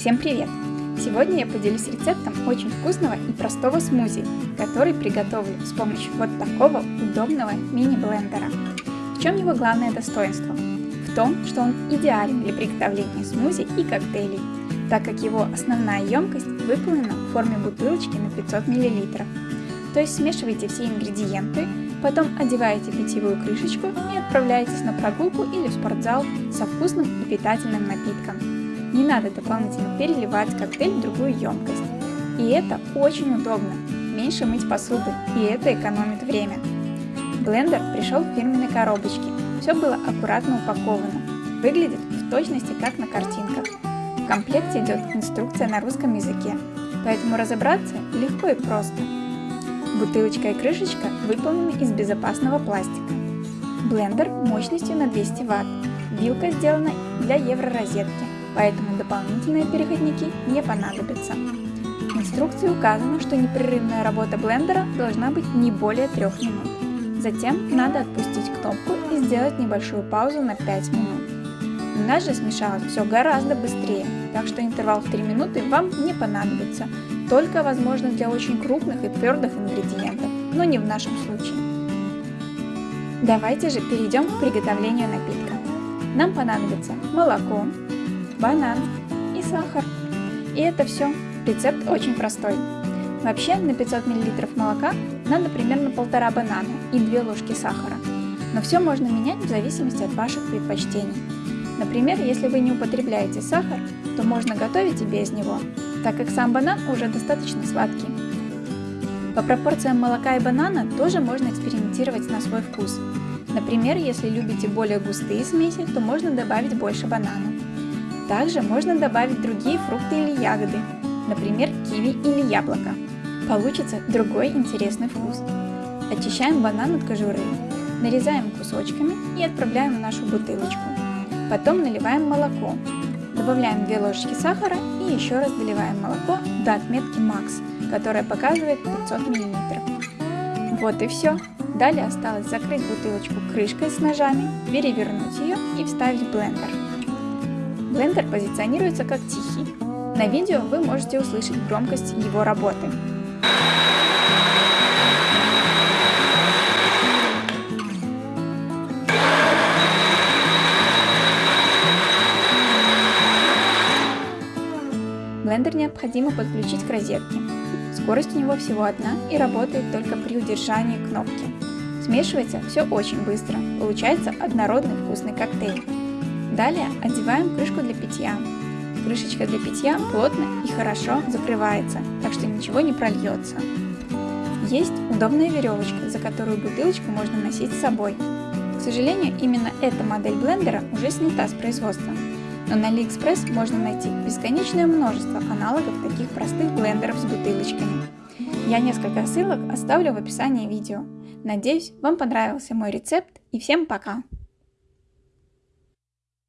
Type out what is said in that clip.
Всем привет! Сегодня я поделюсь рецептом очень вкусного и простого смузи, который приготовлю с помощью вот такого удобного мини-блендера. В чем его главное достоинство? В том, что он идеален для приготовления смузи и коктейлей, так как его основная емкость выполнена в форме бутылочки на 500 мл. То есть смешивайте все ингредиенты, потом одеваете питьевую крышечку и отправляетесь на прогулку или в спортзал со вкусным и питательным напитком. Не надо дополнительно переливать коктейль в другую емкость. И это очень удобно. Меньше мыть посуду, и это экономит время. Блендер пришел в фирменной коробочке. Все было аккуратно упаковано. Выглядит в точности как на картинках. В комплекте идет инструкция на русском языке, поэтому разобраться легко и просто. Бутылочка и крышечка выполнены из безопасного пластика. Блендер мощностью на 200 Вт. Вилка сделана для евророзетки поэтому дополнительные переходники не понадобятся. В инструкции указано, что непрерывная работа блендера должна быть не более 3 минут. Затем надо отпустить кнопку и сделать небольшую паузу на 5 минут. У нас же смешалось все гораздо быстрее, так что интервал в 3 минуты вам не понадобится, только возможно для очень крупных и твердых ингредиентов, но не в нашем случае. Давайте же перейдем к приготовлению напитка. Нам понадобится молоко, банан и сахар. И это все. Рецепт очень простой. Вообще на 500 мл молока надо примерно полтора банана и 2 ложки сахара. Но все можно менять в зависимости от ваших предпочтений. Например, если вы не употребляете сахар, то можно готовить и без него, так как сам банан уже достаточно сладкий. По пропорциям молока и банана тоже можно экспериментировать на свой вкус. Например, если любите более густые смеси, то можно добавить больше банана. Также можно добавить другие фрукты или ягоды, например, киви или яблоко. Получится другой интересный вкус. Очищаем банан от кожуры, нарезаем кусочками и отправляем в нашу бутылочку. Потом наливаем молоко, добавляем 2 ложечки сахара и еще раз доливаем молоко до отметки Max, которая показывает 500 мл. Вот и все. Далее осталось закрыть бутылочку крышкой с ножами, перевернуть ее и вставить в блендер. Блендер позиционируется как тихий. На видео вы можете услышать громкость его работы. Блендер необходимо подключить к розетке. Скорость у него всего одна и работает только при удержании кнопки. Смешивается все очень быстро, получается однородный вкусный коктейль. Далее одеваем крышку для питья. Крышечка для питья плотно и хорошо закрывается, так что ничего не прольется. Есть удобная веревочка, за которую бутылочку можно носить с собой. К сожалению, именно эта модель блендера уже снята с производства. Но на AliExpress можно найти бесконечное множество аналогов таких простых блендеров с бутылочками. Я несколько ссылок оставлю в описании видео. Надеюсь, вам понравился мой рецепт и всем пока!